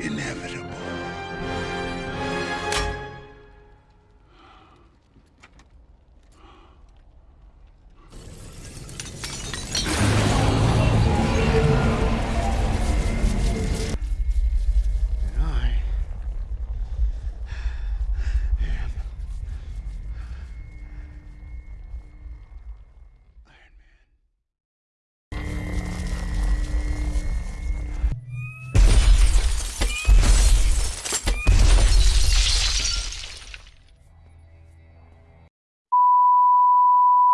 inevitable.